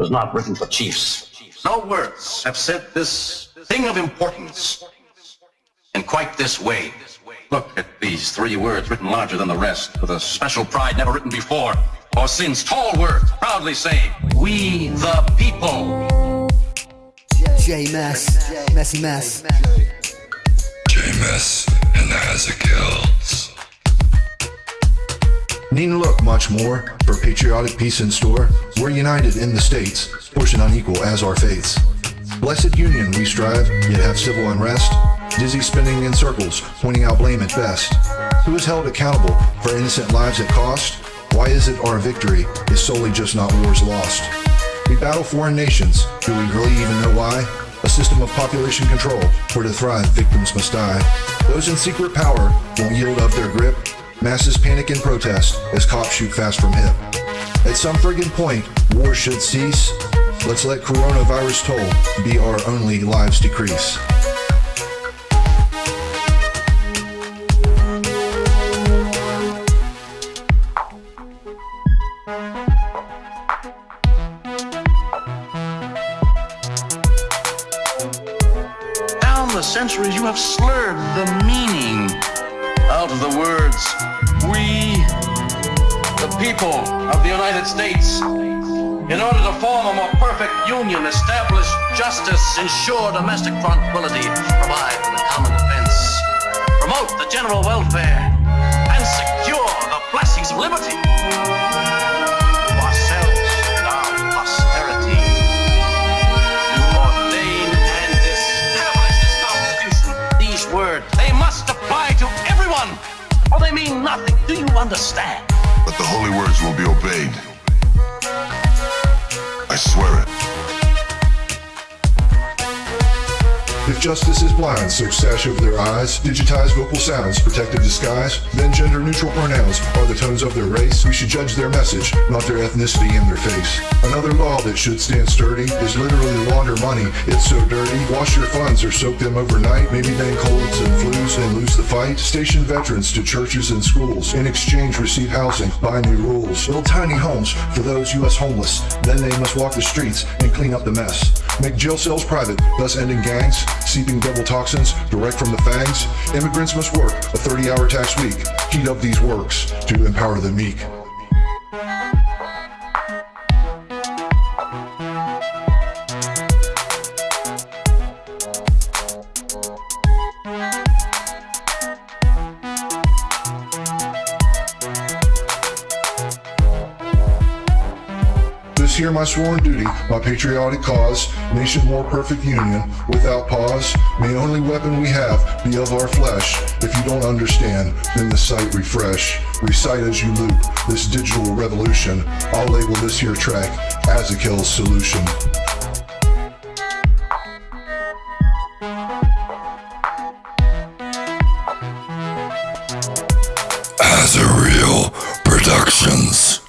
was not written for chiefs. No words have said this thing of importance in quite this way. Look at these three words written larger than the rest, with a special pride never written before or since. Tall words, proudly saying, We the people. J Mess, Messy Mess. J-Mess and the Hazakills. Need look much more for patriotic peace in store. We're united in the states, portion unequal as our faiths. Blessed union we strive, yet have civil unrest. Dizzy spinning in circles, pointing out blame at best. Who is held accountable for innocent lives at cost? Why is it our victory is solely just not wars lost? We battle foreign nations, do we really even know why? A system of population control, for to thrive victims must die. Those in secret power won't yield up their grip. Masses panic and protest as cops shoot fast from hip. At some friggin' point, war should cease. Let's let coronavirus toll be our only lives decrease. Down the centuries, you have slurred the meaning out of the words we, the people of the United States. In order to form a more perfect union, establish justice, ensure domestic tranquility, provide for the common defense, promote the general welfare, and secure the blessings of liberty. They mean nothing. Do you understand? But the holy words will be obeyed. I swear it. If justice is blind, so sash over their eyes, digitize vocal sounds, protective disguise, then gender neutral pronouns are the tones of their race. We should judge their message, not their ethnicity and their face. Another law that should stand sturdy is literally launder money. It's so dirty. Wash your funds or soak them overnight. Maybe then colds and flus and lose the fight. Station veterans to churches and schools. In exchange, receive housing. Buy new rules. Build tiny homes for those U.S. homeless. Then they must walk the streets and clean up the mess. Make jail cells private, thus ending gangs, seeping devil toxins direct from the fangs. Immigrants must work a 30 hour tax week. Heat up these works to empower the meek. Hear my sworn duty, my patriotic cause, nation more perfect union, without pause. May only weapon we have be of our flesh. If you don't understand, then the sight refresh. Recite as you loop this digital revolution. I'll label this here track as a kill solution. As a real productions.